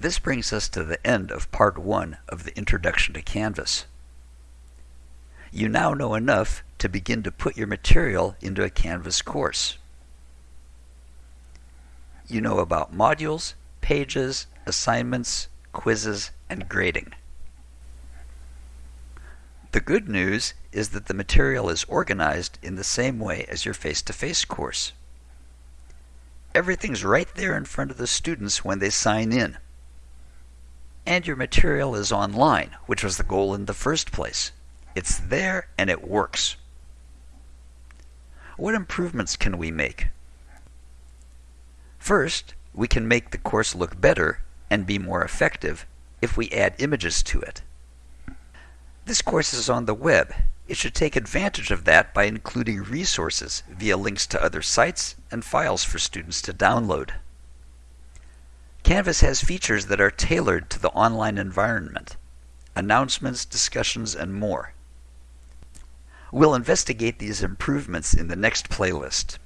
This brings us to the end of part one of the Introduction to Canvas. You now know enough to begin to put your material into a Canvas course. You know about modules, pages, assignments, quizzes, and grading. The good news is that the material is organized in the same way as your face-to-face -face course. Everything's right there in front of the students when they sign in and your material is online, which was the goal in the first place. It's there and it works. What improvements can we make? First, we can make the course look better and be more effective if we add images to it. This course is on the web. It should take advantage of that by including resources via links to other sites and files for students to download. Canvas has features that are tailored to the online environment, announcements, discussions, and more. We'll investigate these improvements in the next playlist.